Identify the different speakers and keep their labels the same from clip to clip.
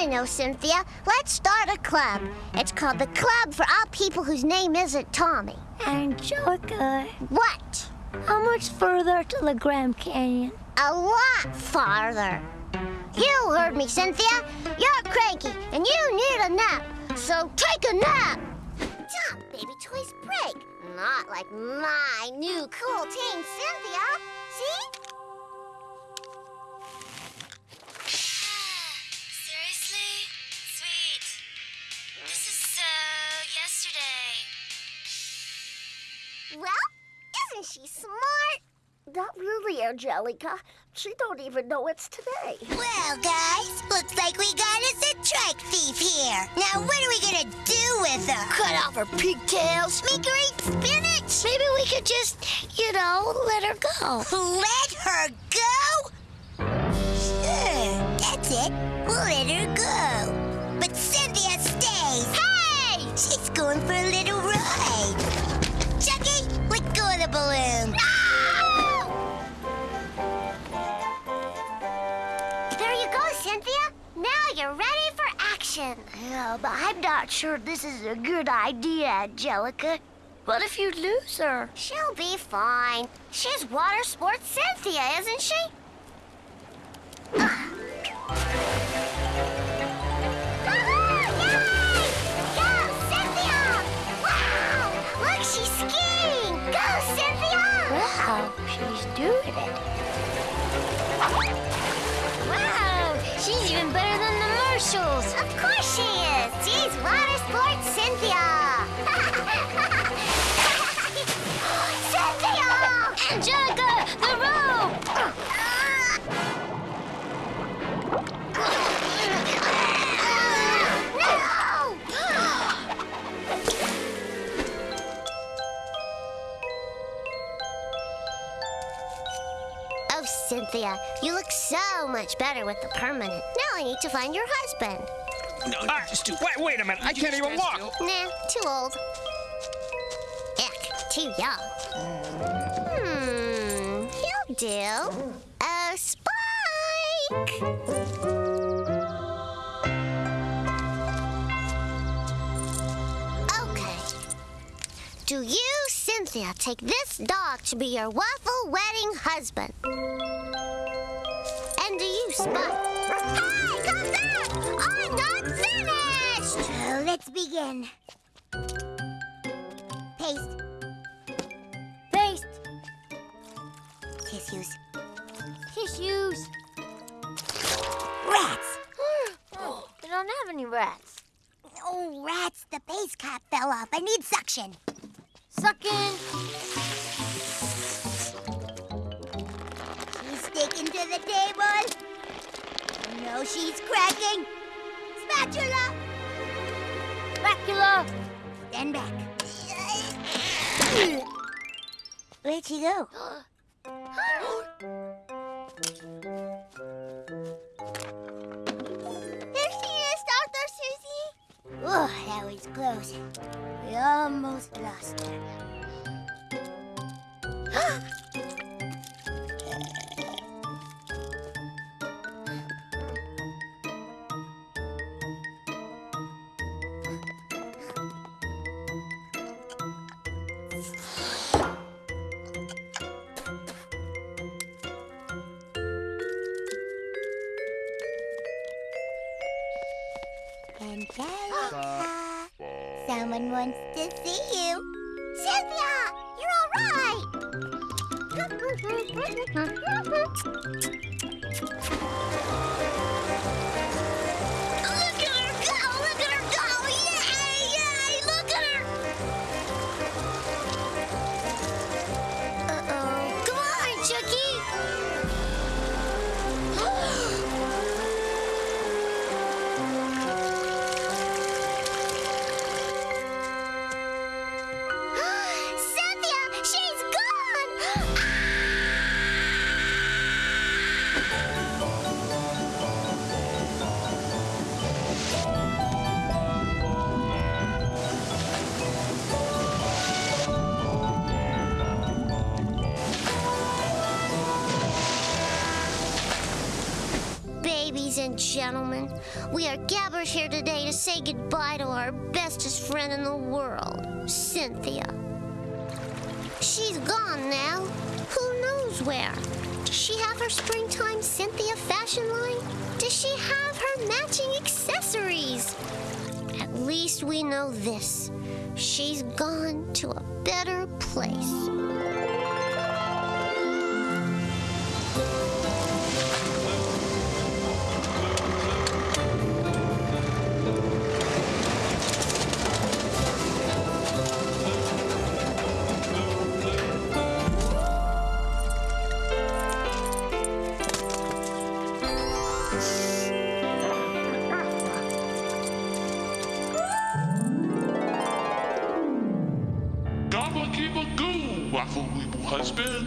Speaker 1: I know, Cynthia. Let's start a club. It's called the Club for All People Whose Name Isn't Tommy.
Speaker 2: Angelica,
Speaker 1: What?
Speaker 2: how much further to the Grand Canyon?
Speaker 1: A lot farther. You heard me, Cynthia. You're cranky and you need a nap. So take a nap. Stop, baby toys break. Not like my new cool teen Cynthia. See? Isn't smart?
Speaker 3: Not really, Angelica. She don't even know it's today.
Speaker 4: Well, guys, looks like we got us a trike thief here. Now, what are we gonna do with her?
Speaker 3: Cut off her pigtails.
Speaker 4: Make her eat spinach?
Speaker 3: Maybe we could just, you know, let her go.
Speaker 4: Let her go? Sure, that's it. We'll
Speaker 1: you're ready for action.
Speaker 3: Yeah, but I'm not sure this is a good idea, Angelica. What if you lose her?
Speaker 1: She'll be fine. She's water sports Cynthia, isn't she? Go, Wow! Look, she's skiing! Go, Cynthia!
Speaker 3: Wow, she's doing it.
Speaker 2: Wow, she's even better Marshalls.
Speaker 1: Of course she is! She's water sports Cynthia! Cynthia!
Speaker 2: Angelica,
Speaker 1: Cynthia, you look so much better with the permanent. Now I need to find your husband.
Speaker 5: No, just do. Wait, wait a minute. I can't even walk.
Speaker 1: Nah, too old. Ick, too young. Hmm, he'll do. Oh, Spike! Okay. Do you, Cynthia, take this dog to be your waffle wedding husband? You, Spike? Hey, come back! I'm not finished!
Speaker 4: Oh, let's begin. Paste.
Speaker 2: Paste,
Speaker 4: Tissues.
Speaker 2: tissues.
Speaker 4: Rats.
Speaker 2: We don't have any rats.
Speaker 4: Oh, rats. The base cap fell off. I need suction.
Speaker 2: Sucking.
Speaker 4: She's sticking to the table. Oh, no, she's cracking. Spatula.
Speaker 2: Spatula!
Speaker 4: Stand back. Where'd she go?
Speaker 1: There she is, Dr. Susie.
Speaker 4: Oh, that was close. We almost lost her. someone wants to see you.
Speaker 1: Cynthia, you're all right. gentlemen. We are gathered here today to say goodbye to our bestest friend in the world, Cynthia. She's gone now. Who knows where? Does she have her springtime Cynthia fashion line? Does she have her matching accessories? At least we know this. She's gone to a better place.
Speaker 6: Weeble husband.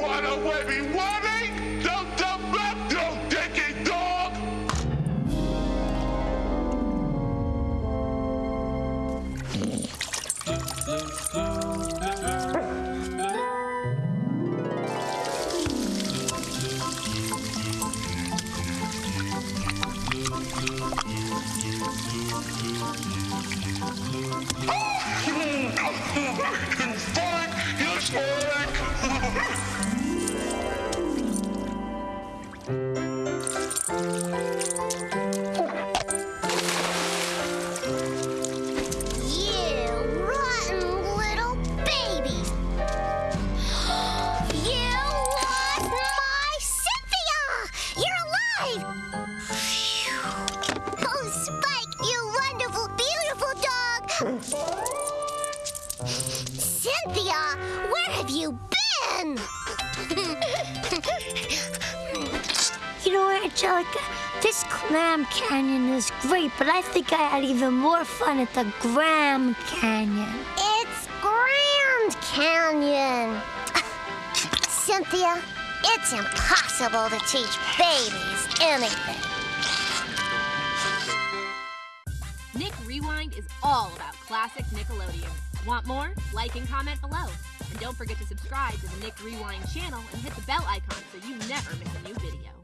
Speaker 6: What a webby webby! Dum dum dum dum dicky dog!
Speaker 1: Cynthia, where have you been?
Speaker 3: You know, Angelica, this clam canyon is great, but I think I had even more fun at the Graham Canyon.
Speaker 1: It's Grand Canyon. Cynthia, it's impossible to teach babies anything.
Speaker 7: Rewind is all about classic Nickelodeon. Want more? Like and comment below. And don't forget to subscribe to the Nick Rewind channel and hit the bell icon so you never miss a new video.